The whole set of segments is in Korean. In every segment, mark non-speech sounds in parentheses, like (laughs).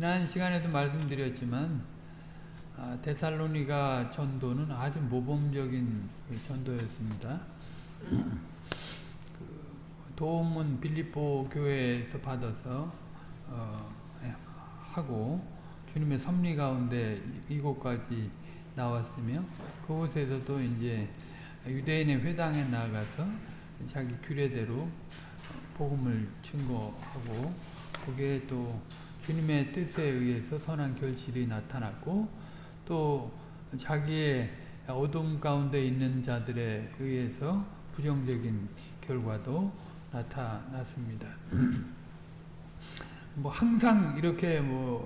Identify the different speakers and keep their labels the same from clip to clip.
Speaker 1: 지난 시간에도 말씀드렸지만 아, 데살로니가 전도는 아주 모범적인 그 전도였습니다. 그 도움은 빌립보 교회에서 받아서 어, 하고 주님의 섭리 가운데 이곳까지 나왔으며 그곳에서도 이제 유대인의 회당에 나가서 자기 규례대로 복음을 증거하고 거기에 또 주님의 뜻에 의해서 선한 결실이 나타났고 또 자기의 어둠 가운데 있는 자들에 의해서 부정적인 결과도 나타났습니다. (clears throat) 뭐 항상 이렇게 뭐두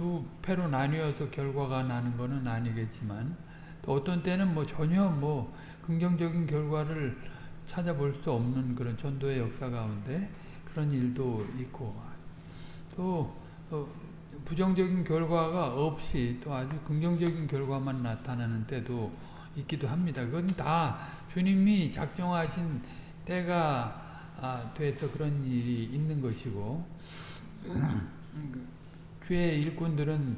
Speaker 1: 어, 패로 나뉘어서 결과가 나는 것은 아니겠지만 또 어떤 때는 뭐 전혀 뭐 긍정적인 결과를 찾아볼 수 없는 그런 전도의 역사 가운데 그런 일도 있고 또 어, 부정적인 결과가 없이 또 아주 긍정적인 결과만 나타나는 때도 있기도 합니다. 그건 다 주님이 작정하신 때가 아, 돼서 그런 일이 있는 것이고 (clears throat) 교회 일꾼들은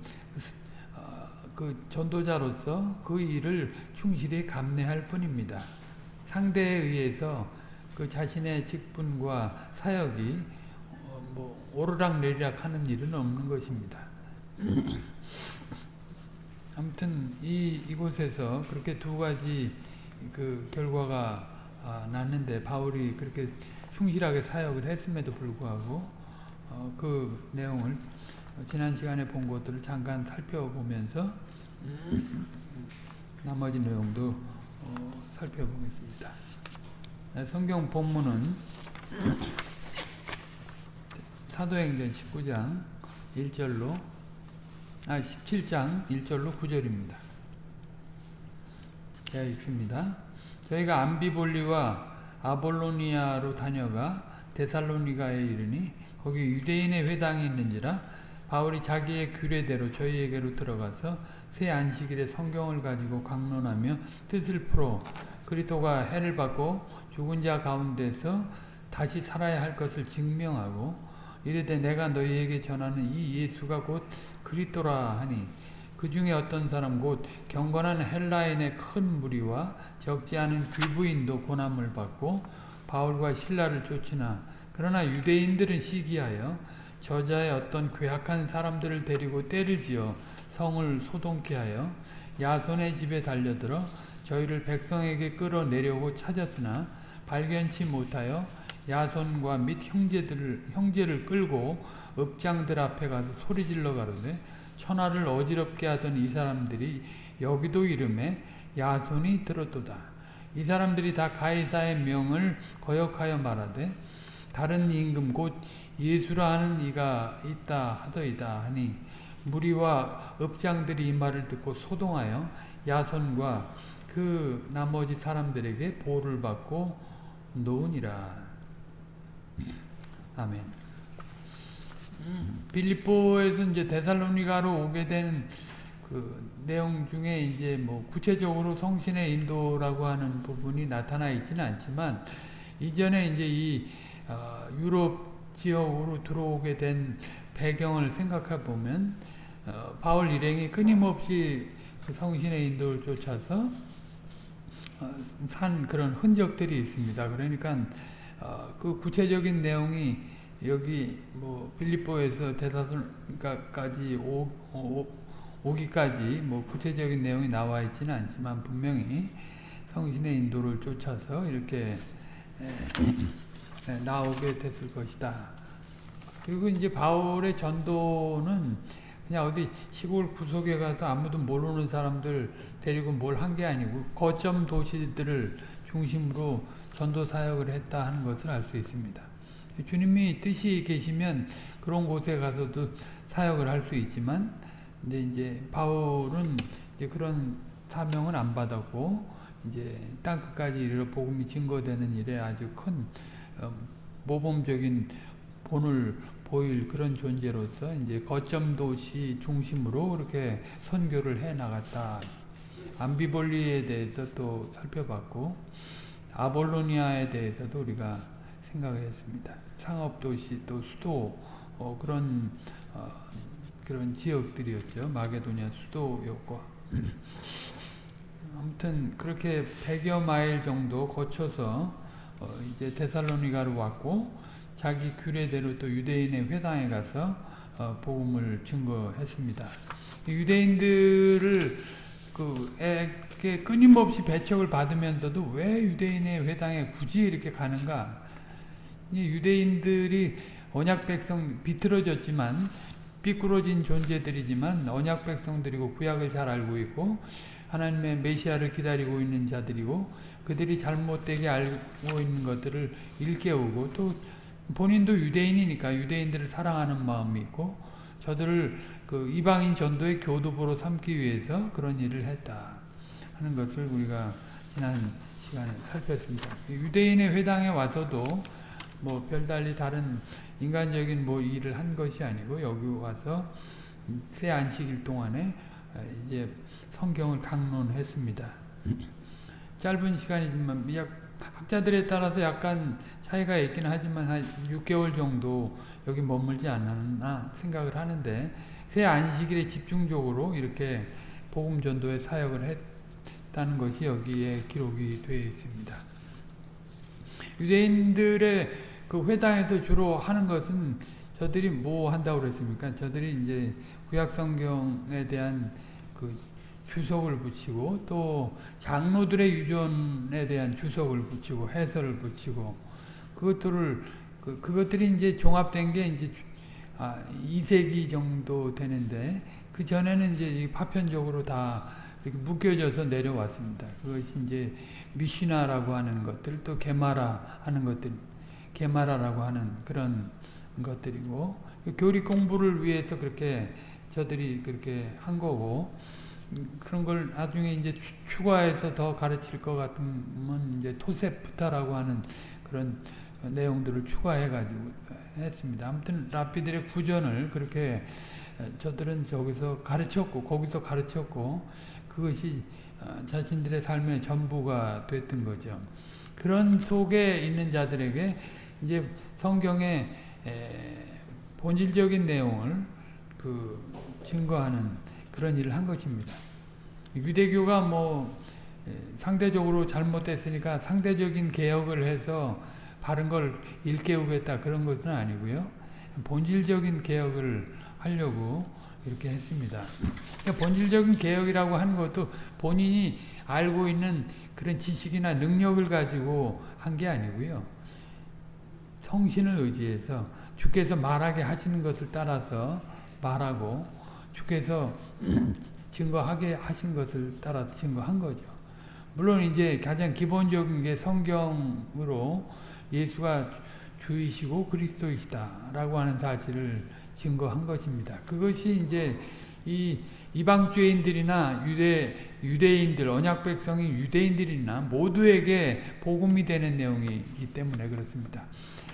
Speaker 1: 어, 그 전도자로서 그 일을 충실히 감내할 뿐입니다. 상대에 의해서 그 자신의 직분과 사역이 오르락 내리락 하는 일은 없는 것입니다. (laughs) 아무튼 이 이곳에서 그렇게 두 가지 그 결과가 아, 났는데 바울이 그렇게 충실하게 사역을 했음에도 불구하고 어, 그 내용을 지난 시간에 본 것들을 잠깐 살펴보면서 (laughs) 나머지 내용도 어, 살펴보겠습니다. 네, 성경 본문은 사도행전 19장 1절로 아 17장 1절로 9절입니다. 제가 읽습니다. 저희가 암비볼리와 아볼로니아로 다녀가 데살로니가에 이르니 거기 유대인의 회당이 있는지라 바울이 자기의 규례대로 저희에게로 들어가서 새 안식일에 성경을 가지고 강론하며 뜻을 풀어 그리스도가 해를 받고 죽은 자 가운데서 다시 살아야 할 것을 증명하고 이르되 내가 너희에게 전하는 이 예수가 곧 그리스도라 하니 그 중에 어떤 사람 곧 경건한 헬라인의 큰 무리와 적지 않은 귀부인도 고난을 받고 바울과 신라를 쫓으나 그러나 유대인들은 시기하여 저자의 어떤 괴악한 사람들을 데리고 때를 지어 성을 소동케 하여 야손의 집에 달려들어 저희를 백성에게 끌어내려고 찾았으나 발견치 못하여 야손과 및 형제들을 형제를 끌고 읍장들 앞에 가서 소리질러 가로되 천하를 어지럽게 하던 이 사람들이 여기도 이름에 야손이 들었도다. 이 사람들이 다 가이사의 명을 거역하여 말하되 다른 임금 곧 예수라 하는 이가 있다 하더이다 하니 무리와 읍장들이 이 말을 듣고 소동하여 야손과 그 나머지 사람들에게 보를 받고 노으니라. 아멘. 빌립보에서 이제 데살로니가로 오게 된 그 내용 중에 이제 뭐 구체적으로 성신의 인도라고 하는 부분이 나타나 있지는 않지만 이전에 이제 이 어, 유럽 지역으로 들어오게 된 배경을 생각해 보면 어, 바울 일행이 끊임없이 그 성신의 인도를 쫓아서 어, 산 그런 흔적들이 있습니다. 그러니까 어, 그 구체적인 내용이 여기 뭐 빌립보에서 대사선까지 오, 오, 오기까지 뭐 구체적인 내용이 나와 있지는 않지만 분명히 성신의 인도를 쫓아서 이렇게 에, 나오게 됐을 것이다. 그리고 이제 바울의 전도는 그냥 어디 시골 구석에 가서 아무도 모르는 사람들 데리고 뭘 한 게 아니고 거점 도시들을 중심으로 전도 사역을 했다 하는 것을 알 수 있습니다. 주님이 뜻이 계시면 그런 곳에 가서도 사역을 할 수 있지만 근데 이제 바울은 이제 그런 사명을 안 받았고 이제 땅 끝까지 이르러 복음이 증거되는 일에 아주 큰 어, 모범적인 본을 보일 그런 존재로서 이제 거점 도시 중심으로 이렇게 선교를 해 나갔다. 암비볼리에 대해서 또 살펴봤고 아볼로니아에 대해서도 우리가 생각을 했습니다. 상업도시 또 수도 어, 그런 어, 그런 지역들이었죠. 마게도니아 수도였고 아무튼 그렇게 100여 마일 정도 거쳐서 어 이제 데살로니가로 왔고 자기 규례대로 또 유대인의 회당에 가서 어 복음을 증거했습니다. 유대인들을 그에게 끊임없이 배척을 받으면서도 왜 유대인의 회당에 굳이 이렇게 가는가? 유대인들이 언약 백성 비틀어졌지만 삐꾸러진 존재들이지만 언약 백성들이고 구약을 잘 알고 있고 하나님의 메시아를 기다리고 있는 자들이고 그들이 잘못되게 알고 있는 것들을 일깨우고 또 본인도 유대인이니까 유대인들을 사랑하는 마음이 있고 저들을 그 이방인 전도의 교도보로 삼기 위해서 그런 일을 했다 하는 것을 우리가 지난 시간에 살폈습니다. 유대인의 회당에 와서도 뭐 별달리 다른 인간적인 뭐 일을 한 것이 아니고 여기 와서 새 안식일 동안에 이제 성경을 강론했습니다. 짧은 시간이지만 학자들에 따라서 약간 차이가 있긴 하지만 한 6개월 정도 여기 머물지 않았나 생각을 하는데 새 안식일에 집중적으로 이렇게 복음 전도의 사역을 했다는 것이 여기에 기록이 되어 있습니다. 유대인들의 그 회당에서 주로 하는 것은 저들이 뭐 한다고 그랬습니까? 저들이 이제 구약 성경에 대한 그 주석을 붙이고 또 장로들의 유전에 대한 주석을 붙이고 해설을 붙이고 그것들을 그, 그것들이 이제 종합된 게 이제 아, 2세기 정도 되는데 그 전에는 이제 파편적으로 다 이렇게 묶여져서 내려왔습니다. 그것이 이제 미시나라고 하는 것들 또 게마라 하는 것들 게마라라고 하는 그런 것들이고 교리 공부를 위해서 그렇게 저들이 그렇게 한 거고 그런 걸 나중에 이제 추가해서 더 가르칠 것 같으면 이제 토세프타라고 하는 그런 내용들을 추가해 가지고 했습니다. 아무튼 라피들의 구전을 그렇게 저들은 저기서 가르쳤고 거기서 가르쳤고 그것이 자신들의 삶의 전부가 됐던 거죠. 그런 속에 있는 자들에게 이제 성경의 본질적인 내용을 그 증거하는 그런 일을 한 것입니다. 유대교가 뭐 상대적으로 잘못됐으니까 상대적인 개혁을 해서 바른 걸 일깨우겠다 그런 것은 아니고요. 본질적인 개혁을 하려고 이렇게 했습니다. 그러니까 본질적인 개혁이라고 하는 것도 본인이 알고 있는 그런 지식이나 능력을 가지고 한 게 아니고요. 성신을 의지해서 주께서 말하게 하시는 것을 따라서 말하고 주께서 (clears throat) 증거하게 하신 것을 따라서 증거한 거죠. 물론 이제 가장 기본적인 게 성경으로 예수가 주이시고 그리스도이시다라고 하는 사실을 증거한 것입니다. 그것이 이제 이 이방주의인들이나 유대 유대인들 언약 백성이 유대인들이나 모두에게 복음이 되는 내용이기 때문에 그렇습니다.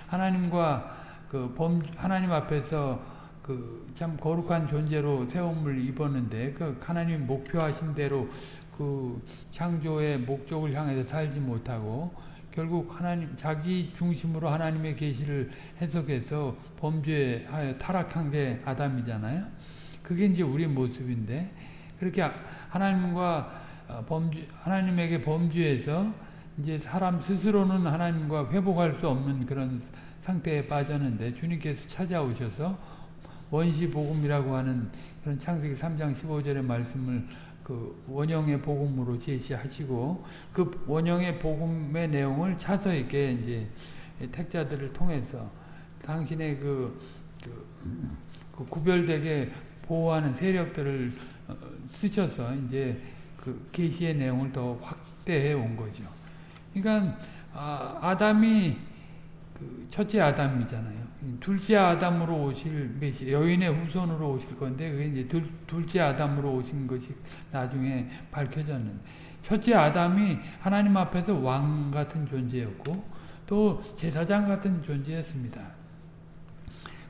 Speaker 1: 하나님과 그 범 하나님 앞에서 그 참 거룩한 존재로 세움을 입었는데 그 하나님 목표하신 대로 그 창조의 목적을 향해서 살지 못하고 결국 하나님 자기 중심으로 하나님의 계시를 해석해서 범죄하여 타락한 게 아담이잖아요. 그게 이제 우리 모습인데 그렇게 하나님과 어, 범죄 하나님에게 범죄해서 이제 사람 스스로는 하나님과 회복할 수 없는 그런 상태에 빠졌는데 주님께서 찾아오셔서 원시 복음이라고 하는 그런 창세기 3장 15절의 말씀을 그 원형의 복음으로 제시하시고 그 원형의 복음의 내용을 차서 있게 이제 택자들을 통해서 당신의 그, 그, 그 구별되게 보호하는 세력들을 어, 쓰셔서 이제 그 계시의 내용을 더 확대해 온 거죠. 그러니까 아, 아담이 그 첫째 아담이잖아요. 둘째 아담으로 오실 여인의 후손으로 오실 건데 그게 이제 둘, 둘째 아담으로 오신 것이 나중에 밝혀졌는데 첫째 아담이 하나님 앞에서 왕 같은 존재였고 또 제사장 같은 존재였습니다.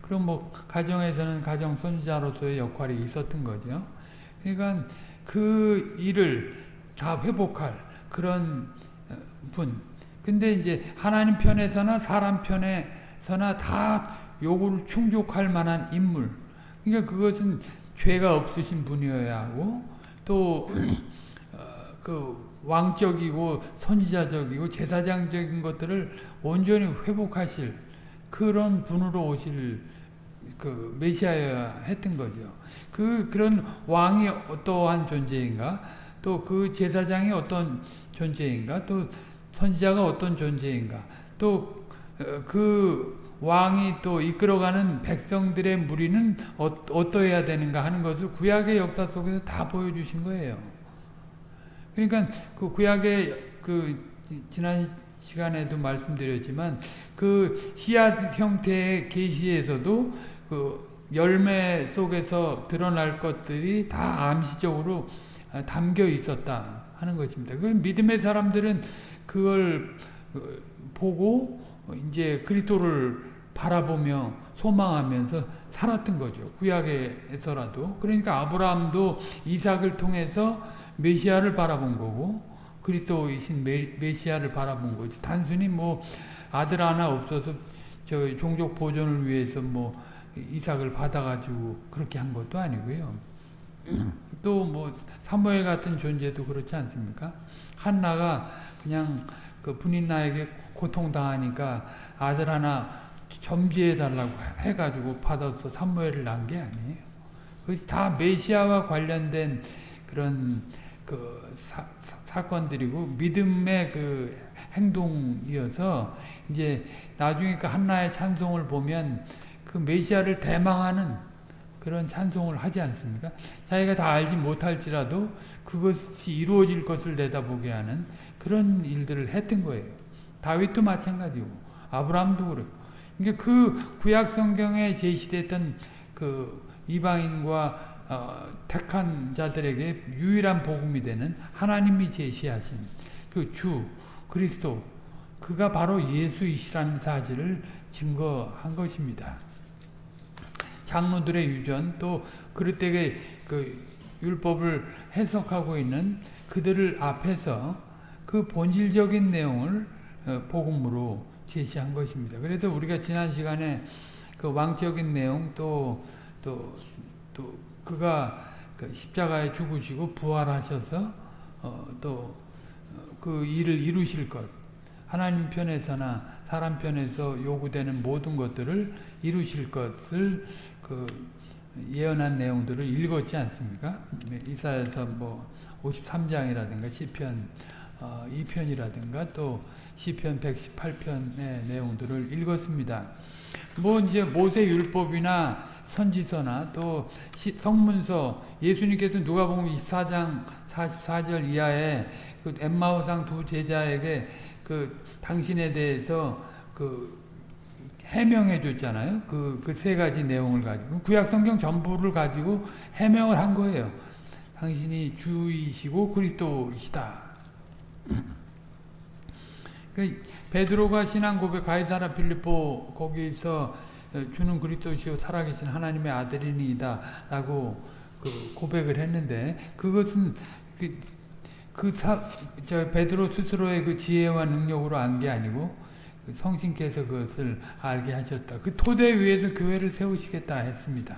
Speaker 1: 그럼 뭐 가정에서는 가정 손자로서의 역할이 있었던 거죠. 그러니까 그 일을 다 회복할 그런 어, 분. 근데 이제 하나님 편에서나 사람 편에 서나 다 요구를 충족할 만한 인물 그러니까 그것은 죄가 없으신 분이어야 하고 또그 왕적이고 선지자적이고 제사장적인 것들을 온전히 회복하실 그런 분으로 오실 그 메시아여야 했던 거죠. 그 그런 왕이 어떠한 존재인가? 또 그 제사장이 어떤 존재인가? 또 선지자가 어떤 존재인가? 또 그 왕이 또 이끌어가는 백성들의 무리는 어, 어떠해야 되는가 하는 것을 구약의 역사 속에서 다 보여주신 거예요. 그러니까 그 구약의 그 지난 시간에도 말씀드렸지만 그 씨앗 형태의 계시에서도 그 열매 속에서 드러날 것들이 다 암시적으로 담겨 있었다 하는 것입니다. 그 믿음의 사람들은 그걸 보고 이제 그리스도를 바라보며 소망하면서 살았던 거죠. 구약에서라도. 그러니까 아브라함도 이삭을 통해서 메시아를 바라본 거고 그리스도이신 메, 시아를 바라본 거지. 단순히 뭐 아들 하나 없어서 저 종족 보존을 위해서 뭐 이삭을 받아가지고 그렇게 한 것도 아니고요. 또 뭐 사무엘 같은 존재도 그렇지 않습니까? 한나가 그냥 그 분인나에게 고통당하니까 아들 하나 점지해 달라고 해가지고 받아서 사무엘을 낳은 게 아니에요. 그것이 다 메시아와 관련된 그런 그 사, 사 건들이고 믿음의 그 행동이어서 이제 나중에 그 한나의 찬송을 보면 그 메시아를 대망하는 그런 찬송을 하지 않습니까? 자기가 다 알지 못할지라도 그것이 이루어질 것을 내다보게 하는 그런 일들을 했던 거예요. 다윗도 마찬가지고 아브라함도 그렇고 그러니까 그 구약 성경에 제시됐던 그 이방인과 어, 택한 자들에게 유일한 복음이 되는 하나님이 제시하신 그 주 그리스도 그가 바로 예수이시라는 사실을 증거한 것입니다. 장로들의 유전 또 그릇되게 그 율법을 해석하고 있는 그들을 앞에서 그 본질적인 내용을 어, 복음으로 제시한 것입니다. 그래서 우리가 지난 시간에 그 왕적인 내용 또 또 또 그가 그 십자가에 죽으시고 부활하셔서 어, 또그 어, 일을 이루실 것 하나님 편에서나 사람 편에서 요구되는 모든 것들을 이루실 것을 그 예언한 내용들을 읽었지 않습니까? 네, 이사에서 뭐 53장이라든가 시편 어, 2편이라든가 또 시편 118편의 내용들을 읽었습니다. 뭐 이제 모세 율법이나 선지서나 또 성문서 예수님께서 누가복음 24장 44절 이하에 그 엠마오상 두 제자에게 그 당신에 대해서 그 해명해 줬잖아요. 그 그 세 가지 내용을 가지고 구약 성경 전부를 가지고 해명을 한 거예요. 당신이 주이시고 그리스도이시다. (clears throat) 그 베드로가 신앙 고백 가이사라 필리포 거기서 주는 그리스도시요 살아계신 하나님의 아들이니이다 라고 그 고백을 했는데 그것은 그, 그 사, 저 베드로 스스로의 그 지혜와 능력으로 안 게 아니고 그 성신께서 그것을 알게 하셨다. 그 토대 위에서 교회를 세우시겠다 했습니다.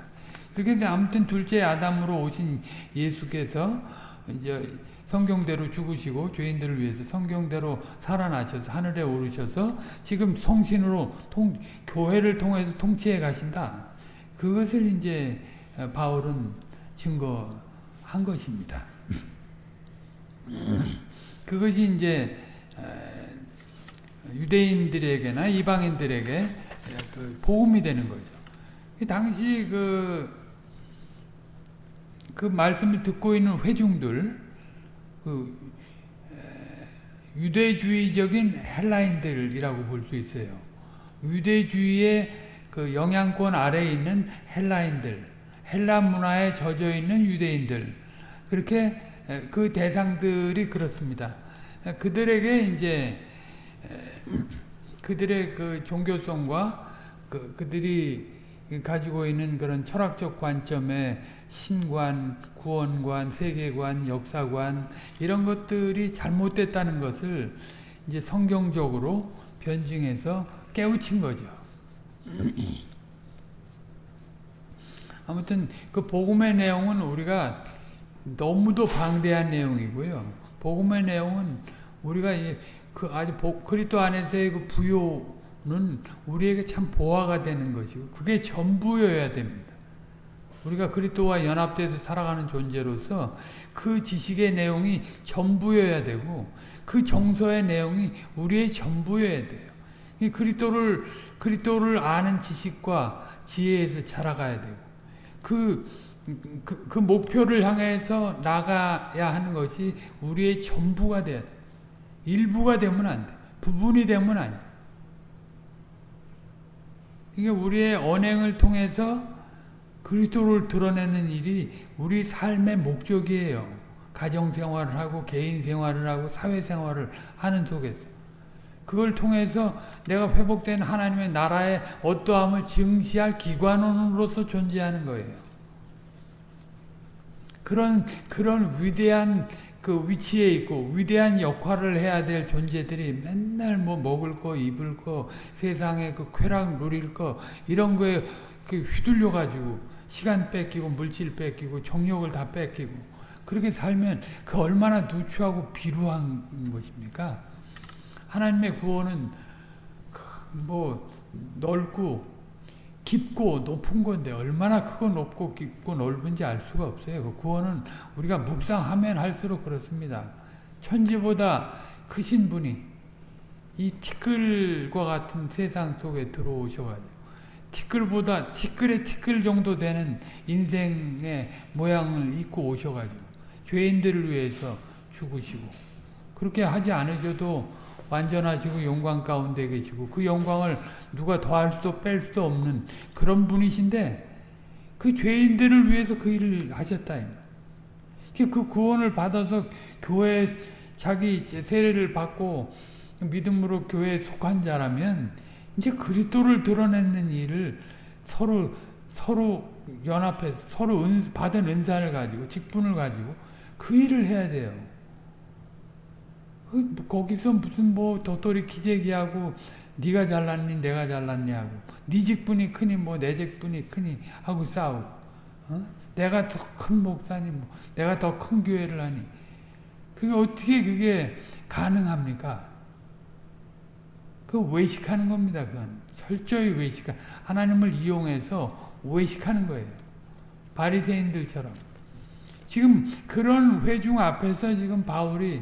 Speaker 1: 그런데 아무튼 둘째 아담으로 오신 예수께서 이제 성경대로 죽으시고 죄인들을 위해서 성경대로 살아나셔서 하늘에 오르셔서 지금 성신으로 통, 교회를 통해서 통치해 가신다. 그것을 이제 바울은 증거한 것입니다. (laughs) 그것이 이제 유대인들에게나 이방인들에게 그 복음이 되는 거죠. 당시 그, 그 말씀을 듣고 있는 회중들, 그 유대주의적인 헬라인들이라고 볼 수 있어요. 유대주의의 그 영향권 아래에 있는 헬라인들, 헬라 문화에 젖어 있는 유대인들, 그렇게 그 대상들이 그렇습니다. 그들에게 이제 그들의 그 종교성과 그, 그들이 가지고 있는 그런 철학적 관점의 신관, 구원관, 세계관, 역사관 이런 것들이 잘못됐다는 것을 이제 성경적으로 변증해서 깨우친 거죠. (clears throat) 아무튼 그 복음의 내용은 우리가 너무도 방대한 내용이고요. 복음의 내용은 우리가 그 아주 복, 그리스도 안에서의 그 부요는 우리에게 참 보화가 되는 것이고 그게 전부여야 됩니다. 우리가 그리스도와 연합돼서 살아가는 존재로서 그 지식의 내용이 전부여야 되고 그 정서의 내용이 우리의 전부여야 돼요. 이 그리스도를 그리스도를 아는 지식과 지혜에서 자라가야 되고 그, 그, 그 목표를 향해서 나가야 하는 것이 우리의 전부가 돼야 돼. 일부가 되면 안 돼. 부분이 되면 아니. 이게 우리의 언행을 통해서 그리스도를 드러내는 일이 우리 삶의 목적이에요. 가정생활을 하고 개인생활을 하고 사회생활을 하는 속에서. 그걸 통해서 내가 회복된 하나님의 나라의 어떠함을 증시할 기관원으로서 존재하는 거예요. 그런 그런 위대한 그 위치에 있고 위대한 역할을 해야 될 존재들이 맨날 뭐 먹을 거 입을 거 세상에 그 쾌락 누릴 거 이런 거에 그 휘둘려 가지고 시간 뺏기고 물질 뺏기고 정욕을 다 뺏기고 그렇게 살면 그 얼마나 누추하고 비루한 것입니까? 하나님의 구원은 뭐 넓고 깊고 높은 건데 얼마나 크고 높고 깊고 넓은지 알 수가 없어요. 그 구원은 우리가 묵상하면 할수록 그렇습니다. 천지보다 크신 분이 이 티끌과 같은 세상 속에 들어오셔가지고 티끌보다 티끌의 티끌 정도 되는 인생의 모양을 입고 오셔가지고 죄인들을 위해서 죽으시고 그렇게 하지 않으셔도 완전하시고 영광 가운데 계시고 그 영광을 누가 더할 수도 뺄 수도 없는 그런 분이신데 그 죄인들을 위해서 그 일을 하셨다. 그 구원을 받아서 교회 자기 세례를 받고 믿음으로 교회에 속한 자라면 이제 그리스도를 드러내는 일을 서로 서로 연합해서 서로 은, 받은 은사를 가지고 직분을 가지고 그 일을 해야 돼요. 그 거기서 무슨 뭐 도토리 기재기하고 네가 잘났니 내가 잘났니 하고 네 직분이 크니 뭐 내 직분이 크니 하고 싸우고 어? 내가 더 큰 목사니 뭐 내가 더 큰 교회를 하니 그게 어떻게 그게 가능합니까? 그 외식하는 겁니다. 그건 철저히 외식하 하나님을 이용해서 외식하는 거예요. 바리새인들처럼 지금 그런 회중 앞에서 지금 바울이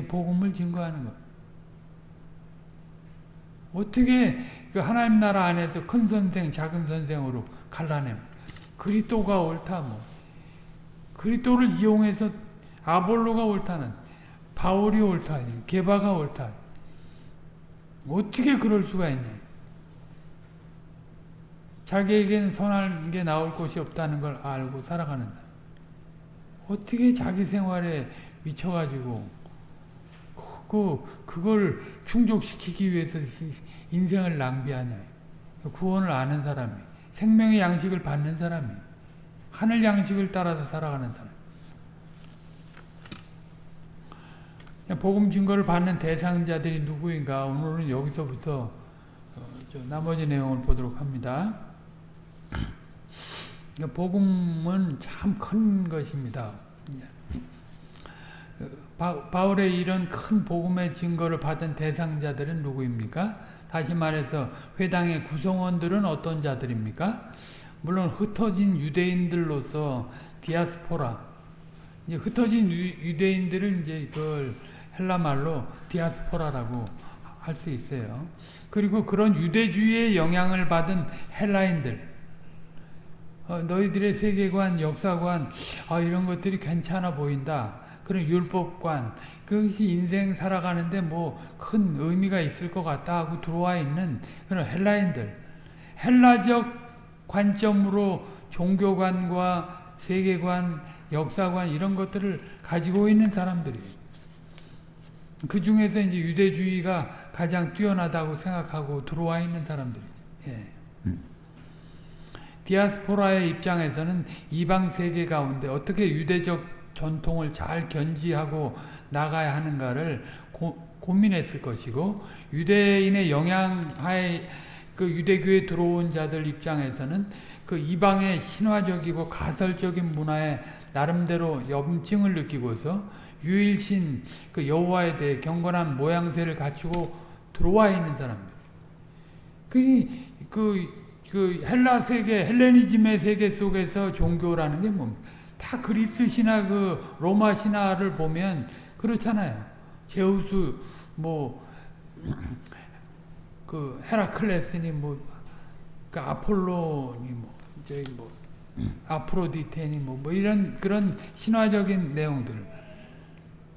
Speaker 1: 복음을 증거하는 것. 어떻게 그 하나님 나라 안에서 큰 선생, 작은 선생으로 갈라내? 그리스도가 옳다 뭐. 그리스도를 이용해서 아볼로가 옳다는 바울이 옳다, 게바가 옳다. 어떻게 그럴 수가 있냐? 자기에게는 선한 게 나올 곳이 없다는 걸 알고 살아가는 어떻게 자기 생활에 미쳐가지고 그, 그걸 충족시키기 위해서 인생을 낭비하냐. 구원을 아는 사람이, 생명의 양식을 받는 사람이, 하늘 양식을 따라서 살아가는 사람. 복음 증거를 받는 대상자들이 누구인가 오늘은 여기서부터 나머지 내용을 보도록 합니다. 복음은 참 큰 것입니다. 바울의 이런 큰 복음의 증거를 받은 대상자들은 누구입니까? 다시 말해서 회당의 구성원들은 어떤 자들입니까? 물론 흩어진 유대인들로서 디아스포라 이제 흩어진 유, 대인들을 이제 그걸 헬라 말로 디아스포라라고 할 수 있어요. 그리고 그런 유대주의의 영향을 받은 헬라인들 어, 너희들의 세계관, 역사관 아, 이런 것들이 괜찮아 보인다. 그런 율법관 그것이 인생 살아가는데 뭐 큰 의미가 있을 것 같다 하고 들어와 있는 그런 헬라인들 헬라적 관점으로 종교관과 세계관, 역사관 이런 것들을 가지고 있는 사람들이 그 중에서 이제 유대주의가 가장 뛰어나다고 생각하고 들어와 있는 사람들이죠. 예. 디아스포라의 입장에서는 이방 세계 가운데 어떻게 유대적 전통을 잘 견지하고 나가야 하는가를 고, 고민했을 것이고 유대인의 영향하에 그 유대교에 들어온 자들 입장에서는 그 이방의 신화적이고 가설적인 문화에 나름대로 염증을 느끼고서 유일신 그 여호와에 대해 경건한 모양새를 갖추고 들어와 있는 사람들. 그니 그, 그 헬라 세계, 헬레니즘의 세계 속에서 종교라는 게 뭡니까? 다 그리스 신화, 그 로마 신화를 보면 그렇잖아요. 제우스, 뭐, (clears throat) 그 헤라클레스니 뭐, 그 아폴로니 뭐, 저기 뭐, 아프로디테니 뭐, 뭐 이런 그런 신화적인 내용들.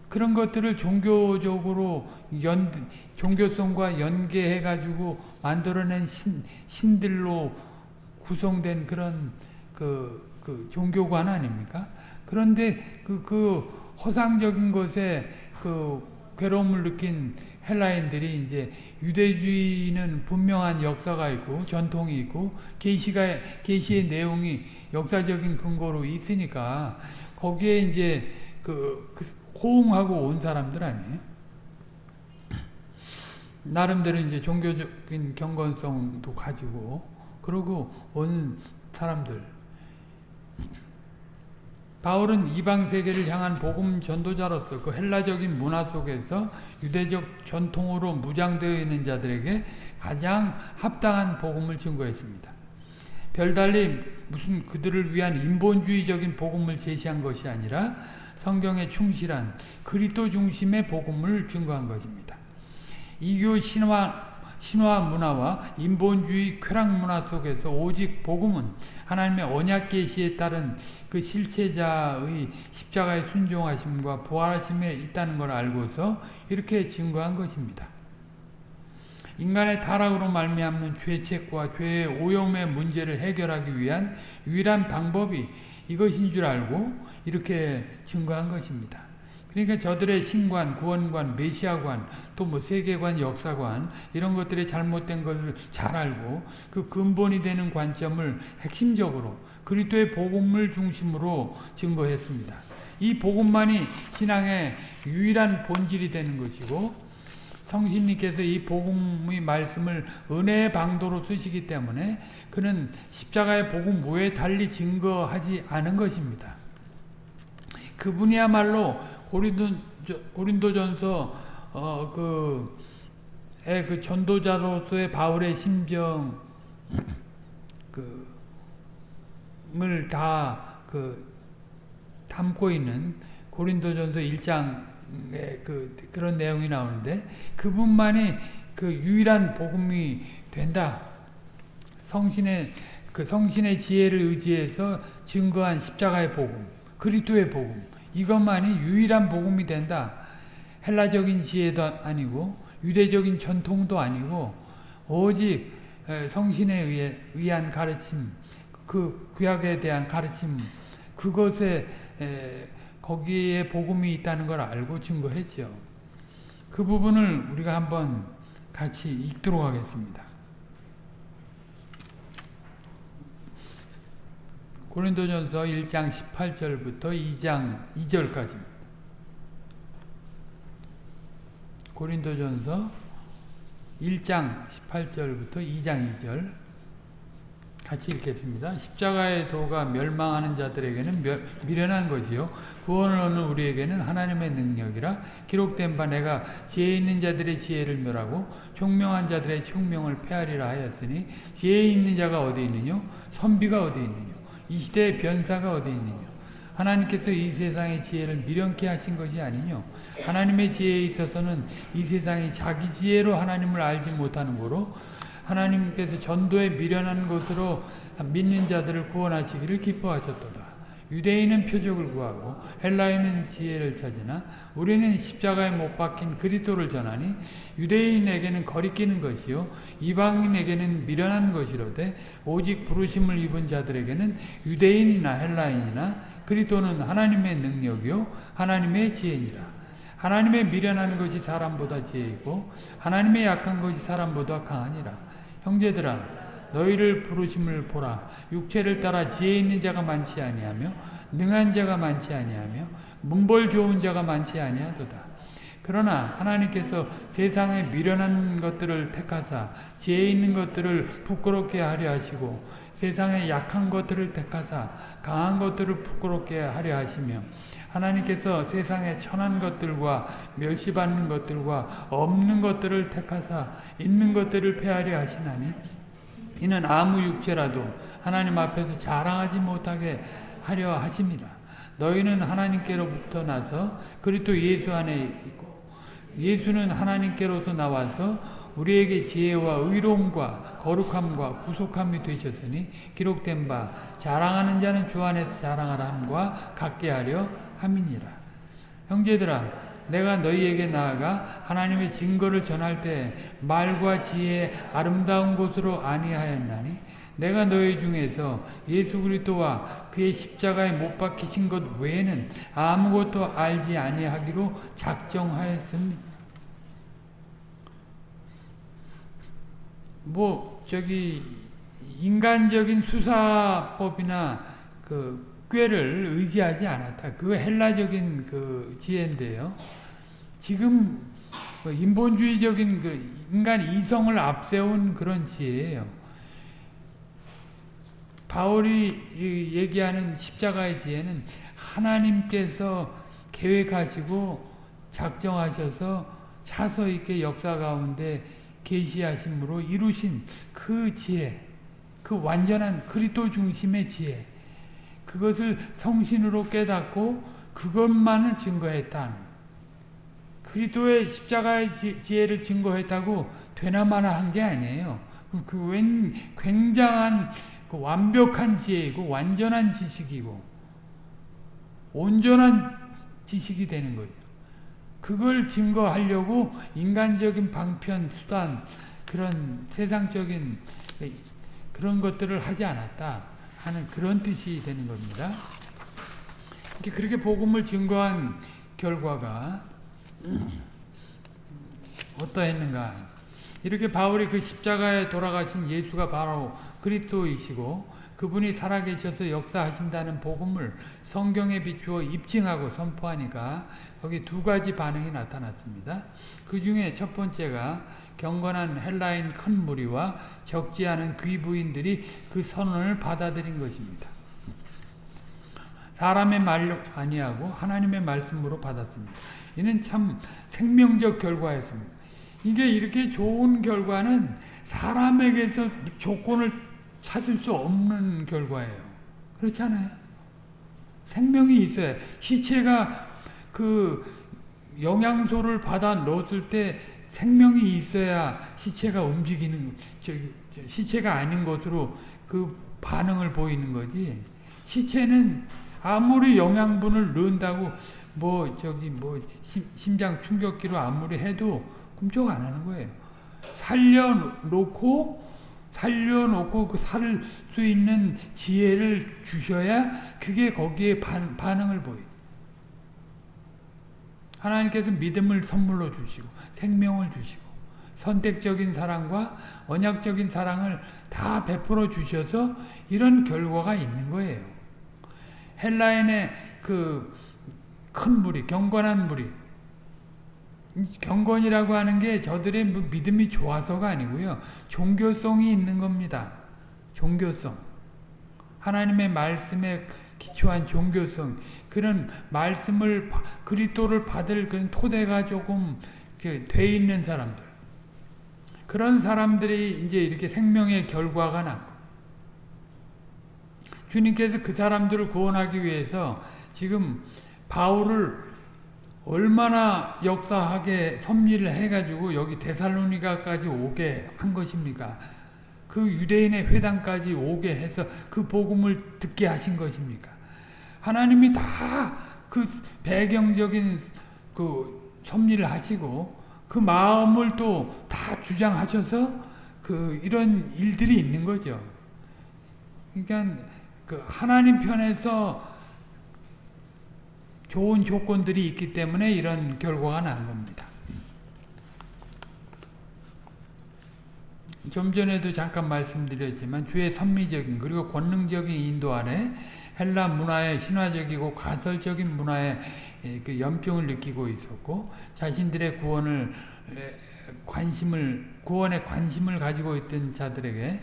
Speaker 1: 그런 것들을 종교적으로 연, 종교성과 연계해 가지고 만들어낸 신, 신들로 구성된 그런 그, 그 종교관 아닙니까? 그런데 그, 그 허상적인 것에 그 괴로움을 느낀 헬라인들이 이제 유대주의는 분명한 역사가 있고 전통이 있고 계시가 계시의 내용이 역사적인 근거로 있으니까 거기에 이제 그, 그 호응하고 온 사람들 아니에요. 나름대로 이제 종교적인 경건성도 가지고 그러고 온 사람들. 바울은 이방 세계를 향한 복음 전도자로서 그 헬라적인 문화 속에서 유대적 전통으로 무장되어 있는 자들에게 가장 합당한 복음을 증거했습니다. 별달리 무슨 그들을 위한 인본주의적인 복음을 제시한 것이 아니라 성경에 충실한 그리스도 중심의 복음을 증거한 것입니다. 이교 신화 신화 문화와 인본주의 쾌락 문화 속에서 오직 복음은 하나님의 언약 계시에 따른 그 실체자의 십자가의 순종하심과 부활하심에 있다는 걸 알고서 이렇게 증거한 것입니다. 인간의 타락으로 말미암는 죄책과 죄의 오염의 문제를 해결하기 위한 유일한 방법이 이것인 줄 알고 이렇게 증거한 것입니다. 그러니까 저들의 신관, 구원관, 메시아관, 또 뭐 세계관, 역사관 이런 것들이 잘못된 것을 잘 알고 그 근본이 되는 관점을 핵심적으로 그리스도의 복음을 중심으로 증거했습니다. 이 복음만이 신앙의 유일한 본질이 되는 것이고 성신님께서 이 복음의 말씀을 은혜의 방도로 쓰시기 때문에 그는 십자가의 복음 외에 달리 증거하지 않은 것입니다. 그분이야말로 고린도, 고린도전서 어, 그, 그 전도자로서의 바울의 심정 그, 을 다 그, 담고 있는 고린도전서 1장에 그, 그런 내용이 나오는데 그분만이 그 유일한 복음이 된다. 성신의 그 성신의 지혜를 의지해서 증거한 십자가의 복음, 그리스도의 복음. 이것만이 유일한 복음이 된다. 헬라적인 지혜도 아니고 유대적인 전통도 아니고 오직 성신에 의해, 의한 가르침, 그 구약에 대한 가르침, 그것에 거기에 복음이 있다는 걸 알고 증거했죠. 그 부분을 우리가 한번 같이 읽도록 하겠습니다. 고린도전서 1장 18절부터 2장 2절까지입니다. 고린도전서 1장 18절부터 2장 2절 같이 읽겠습니다. 십자가의 도가 멸망하는 자들에게는 미련한 것이요 구원을 얻는 우리에게는 하나님의 능력이라 기록된 바 내가 지혜 있는 자들의 지혜를 멸하고 총명한 자들의 총명을 폐하리라 하였으니 지혜 있는 자가 어디 있느냐 선비가 어디 있느냐 이 시대의 변사가 어디 있느냐 하나님께서 이 세상의 지혜를 미련케 하신 것이 아니뇨 하나님의 지혜에 있어서는 이 세상이 자기 지혜로 하나님을 알지 못하는 거로 하나님께서 전도에 미련한 것으로 믿는 자들을 구원하시기를 기뻐하셨도다. 유대인은 표적을 구하고 헬라인은 지혜를 찾으나 우리는 십자가에 못 박힌 그리스도를 전하니 유대인에게는 거리끼는 것이요 이방인에게는 미련한 것이로되 오직 부르심을 입은 자들에게는 유대인이나 헬라인이나 그리스도는 하나님의 능력이요 하나님의 지혜니라. 하나님의 미련한 것이 사람보다 지혜이고 하나님의 약한 것이 사람보다 강하니라. 형제들아 너희를 부르심을 보라. 육체를 따라 지혜 있는 자가 많지 아니하며 능한 자가 많지 아니하며 문벌 좋은 자가 많지 아니하도다. 그러나 하나님께서 세상에 미련한 것들을 택하사 지혜 있는 것들을 부끄럽게 하려 하시고 세상의 약한 것들을 택하사 강한 것들을 부끄럽게 하려 하시며 하나님께서 세상의 천한 것들과 멸시받는 것들과 없는 것들을 택하사 있는 것들을 폐하려 하시나니 이는 아무 육체라도 하나님 앞에서 자랑하지 못하게 하려 하십니다. 너희는 하나님께로부터 나서 그리스도 예수 안에 있고 예수는 하나님께로서 나와서 우리에게 지혜와 의로움과 거룩함과 구속함이 되셨으니 기록된 바 자랑하는 자는 주 안에서 자랑하라 함과 같게 하려 함이니라. 형제들아 내가 너희에게 나아가 하나님의 증거를 전할 때 말과 지혜 아름다운 곳으로 아니하였나니 내가 너희 중에서 예수 그리스도와 그의 십자가에 못 박히신 것 외에는 아무것도 알지 아니하기로 작정하였습니다. 뭐 저기 인간적인 수사법이나 그 꾀를 의지하지 않았다. 그거 헬라적인 그 지혜인데요. 지금 뭐 인본주의적인 그 인간 이성을 앞세운 그런 지혜예요. 바울이 얘기하는 십자가의 지혜는 하나님께서 계획하시고 작정하셔서 차서 있게 역사 가운데 계시하심으로 이루신 그 지혜, 그 완전한 그리스도 중심의 지혜, 그것을 성신으로 깨닫고 그것만을 증거했다. 그리스도의 십자가의 지혜를 증거했다고 되나마나 한 게 아니에요. 그 굉장한 그 완벽한 지혜이고 완전한 지식이고 온전한 지식이 되는 거죠. 그걸 증거하려고 인간적인 방편, 수단, 그런 세상적인 그런 것들을 하지 않았다 하는 그런 뜻이 되는 겁니다. 그렇게 복음을 증거한 결과가 어떠했는가? 이렇게 바울이 그 십자가에 돌아가신 예수가 바로 그리스도이시고 그분이 살아계셔서 역사하신다는 복음을 성경에 비추어 입증하고 선포하니까 거기 두 가지 반응이 나타났습니다. 그 중에 첫 번째가 경건한 헬라인 큰 무리와 적지 않은 귀부인들이 그 선언을 받아들인 것입니다. 사람의 말로 아니하고 하나님의 말씀으로 받았습니다. 이는 참 생명적 결과였습니다. 이게 이렇게 좋은 결과는 사람에게서 조건을 찾을 수 없는 결과예요. 그렇지 않아요? 생명이 있어야 시체가 그 영양소를 받아 넣었을 때 생명이 있어야 시체가 움직이는 저기 시체가 아닌 것으로 그 반응을 보이는 거지. 시체는 아무리 영양분을 넣는다고 뭐 저기 뭐 심장 충격기로 아무리 해도 꿈쩍 안 하는 거예요. 살려놓고 살려놓고 그 살 수 있는 지혜를 주셔야 그게 거기에 반, 반응을 보여. 하나님께서 믿음을 선물로 주시고 생명을 주시고 선택적인 사랑과 언약적인 사랑을 다 베풀어 주셔서 이런 결과가 있는 거예요. 헬라인의 그 큰 무리, 경건한 무리, 경건이라고 하는 게 저들의 뭐 믿음이 좋아서가 아니고요. 종교성이 있는 겁니다. 종교성. 하나님의 말씀에 기초한 종교성. 그런 말씀을 그리스도를 받을 그런 토대가 조금 돼 있는 사람들. 그런 사람들이 이제 이렇게 생명의 결과가 나고 주님께서 그 사람들을 구원하기 위해서 지금 바울을 얼마나 역사하게 섭리를 해가지고 여기 데살로니가까지 오게 한 것입니까? 그 유대인의 회당까지 오게 해서 그 복음을 듣게 하신 것입니까? 하나님이 다 그 배경적인 그 섭리를 하시고 그 마음을 또 다 주장하셔서 그 이런 일들이 있는 거죠. 그러니까 그 하나님 편에서 좋은 조건들이 있기 때문에 이런 결과가 난 겁니다. 좀 전에도 잠깐 말씀드렸지만 주의 선미적인 그리고 권능적인 인도 아래 헬라 문화의 신화적이고 가설적인 문화의 그 염증을 느끼고 있었고 자신들의 구원을 관심을 구원에 관심을 가지고 있던 자들에게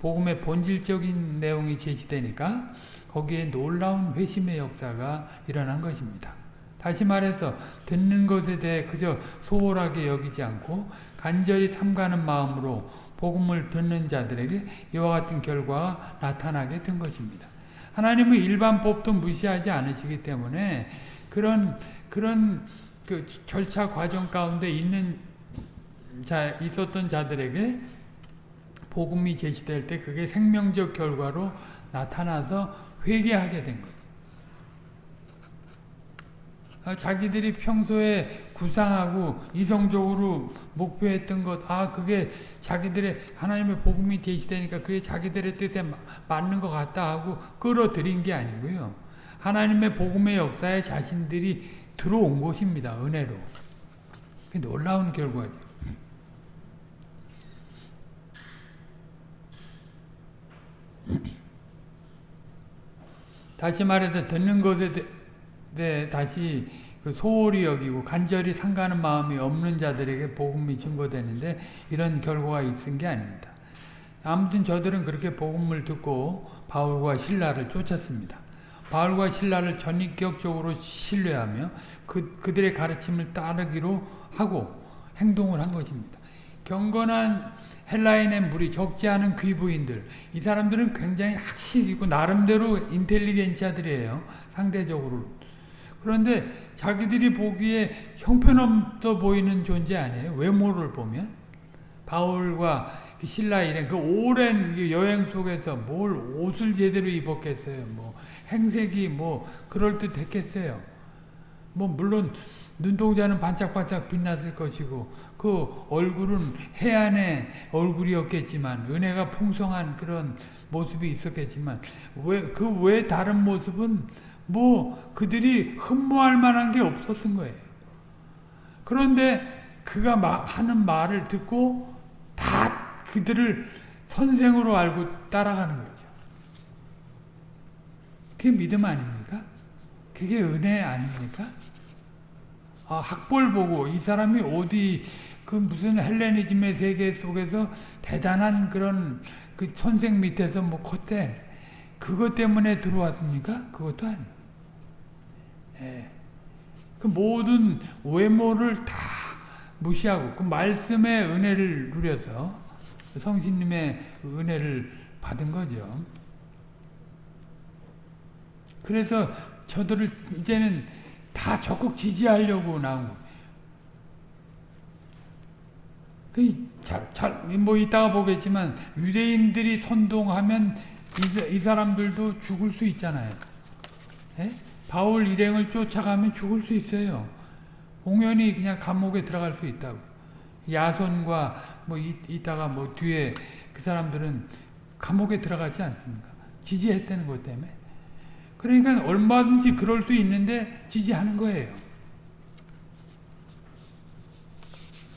Speaker 1: 복음의 본질적인 내용이 제시되니까 거기에 놀라운 회심의 역사가 일어난 것입니다. 다시 말해서 듣는 것에 대해 그저 소홀하게 여기지 않고 간절히 삼가는 마음으로 복음을 듣는 자들에게 이와 같은 결과가 나타나게 된 것입니다. 하나님은 일반 법도 무시하지 않으시기 때문에 그런 그런 그 절차 과정 가운데 있는 자 있었던 자들에게 복음이 제시될 때 그게 생명적 결과로 나타나서 회개하게 된. 아, 자기들이 평소에 구상하고 이성적으로 목표했던 것, 아, 그게 자기들의 하나님의 복음이 제시되니까 그게 자기들의 뜻에 맞는 것 같다 하고 끌어들인 게 아니고요. 하나님의 복음의 역사에 자신들이 들어온 것입니다. 은혜로. 놀라운 결과죠. (clears throat) 다시 말해서 듣는 것에 대해 다시 그 소홀히 여기고 간절히 상가는 마음이 없는 자들에게 복음이 증거되는데 이런 결과가 있은 게 아닙니다. 아무튼 저들은 그렇게 복음을 듣고 바울과 신라를 쫓았습니다. 바울과 신라를 전인격적으로 신뢰하며 그, 그들의 가르침을 따르기로 하고 행동을 한 것입니다. 경건한 헬라인의 무리 적지 않은 귀부인들 이 사람들은 굉장히 학식이고 나름대로 인텔리겐자들이에요. 상대적으로. 그런데 자기들이 보기에 형편없어 보이는 존재 아니에요. 외모를 보면. 바울과 신라 일행 그 오랜 여행 속에서 뭘 옷을 제대로 입었겠어요. 뭐 행색이 뭐 그럴듯 했겠어요. 뭐 물론 눈동자는 반짝반짝 빛났을 것이고 그 얼굴은 해안의 얼굴이었겠지만 은혜가 풍성한 그런 모습이 있었겠지만 왜 그 외 다른 모습은 뭐 그들이 흠모할 만한 게 없었던 거예요. 그런데 그가 하는 말을 듣고 다 그들을 선생으로 알고 따라가는 거죠. 그게 믿음 아닙니까? 그게 은혜 아닙니까? 아, 학벌 보고 이 사람이 어디 그 무슨 헬레니즘의 세계 속에서 대단한 그런 그 선생 밑에서 뭐 컸대. 그것 때문에 들어왔습니까? 그것도 아니에요. 예. 그 모든 외모를 다 무시하고 그 말씀의 은혜를 누려서 성신님의 은혜를 받은 거죠. 그래서 저들을 이제는 다 적극 지지하려고 나온 거예요. 그 잘, 잘, 뭐 이따가 보겠지만 유대인들이 선동하면 이, 이 사람들도 죽을 수 있잖아요. 에? 예? 바울 일행을 쫓아가면 죽을 수 있어요. 공연히 그냥 감옥에 들어갈 수 있다고. 야손과 뭐 이, 이따가 뭐 뒤에 그 사람들은 감옥에 들어가지 않습니까? 지지했다는 것 때문에. 그러니까 얼마든지 그럴 수 있는데 지지하는 거예요.